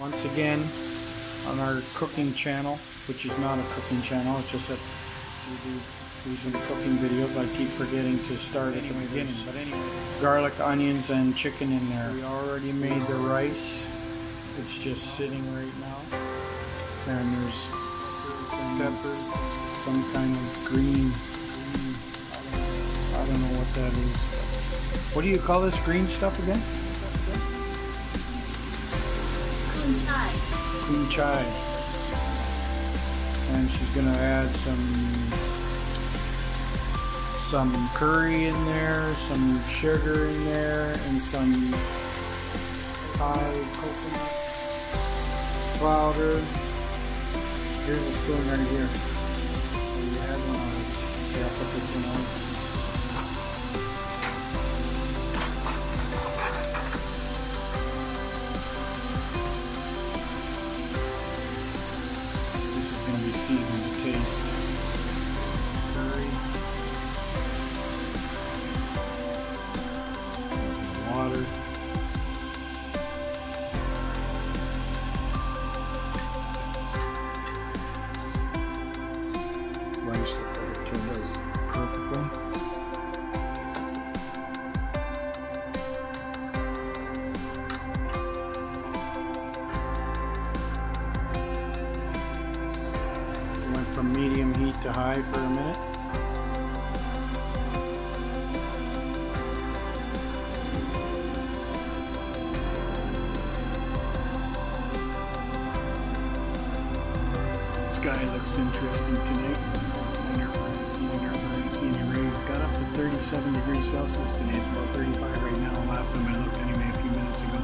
once again on our cooking channel, which is not a cooking channel, it's just that we do some cooking videos. I keep forgetting to start at the beginning, but anyway, garlic, onions, and chicken in there. We already made the rice. It's just sitting right now. And there's peppers, some kind of green, green I don't know what that is. What do you call this green stuff again? Green chai. Green chai. And she's gonna add some some curry in there, some sugar in there, and some Thai coconut powder. Here's a spoon right here. So you add one on it. Yeah, put this one on. To high for a minute. Sky looks interesting tonight. Wonder if we're going to see any, rain. Got up to 37 degrees Celsius today. It's about 35 right now. Last time I looked, anyway, a few minutes ago.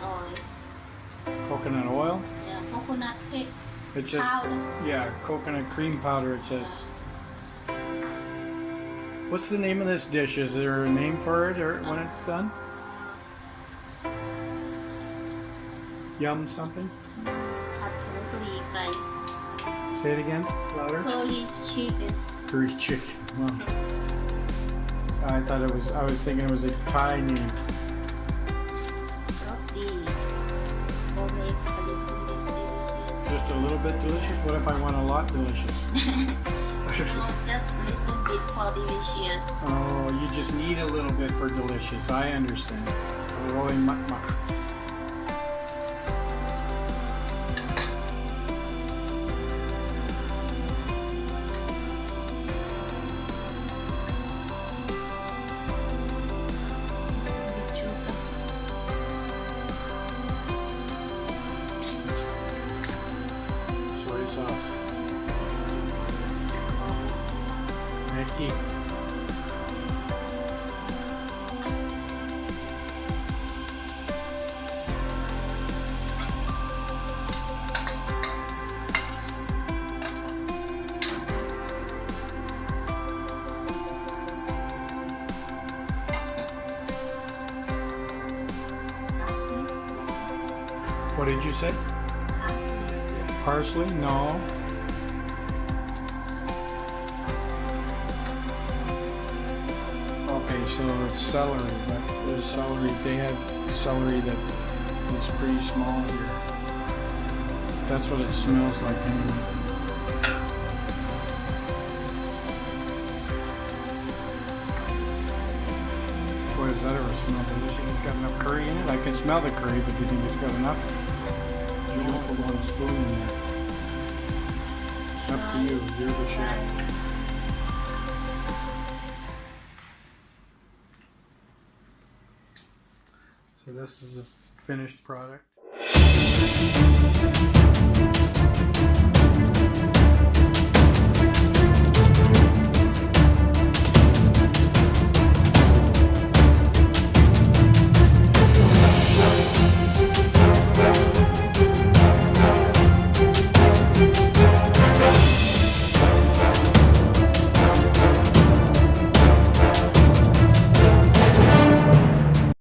coconut oil. Coconut oil? Yeah, coconut cake. It says, powder. yeah, coconut cream powder it says. What's the name of this dish? Is there a name for it or when uh-huh. it's done? Yum something? Say it again, louder. Curry chicken. Curry chicken. I thought it was, I was thinking it was a Thai name. Bit delicious. What if I want a lot delicious? just a little bit for delicious oh, you just need a little bit for delicious. I understand. Rolling muck muck. What did you say? parsley? No. Okay, so it's celery, but there's celery. They have celery that is pretty small here. That's what it smells like anyway. Boy, does that ever smell delicious? It's got enough curry in it. I can smell the curry, but do you think it's got enough? Spoon in there. It's up to you. You're the chef. So this is a finished product.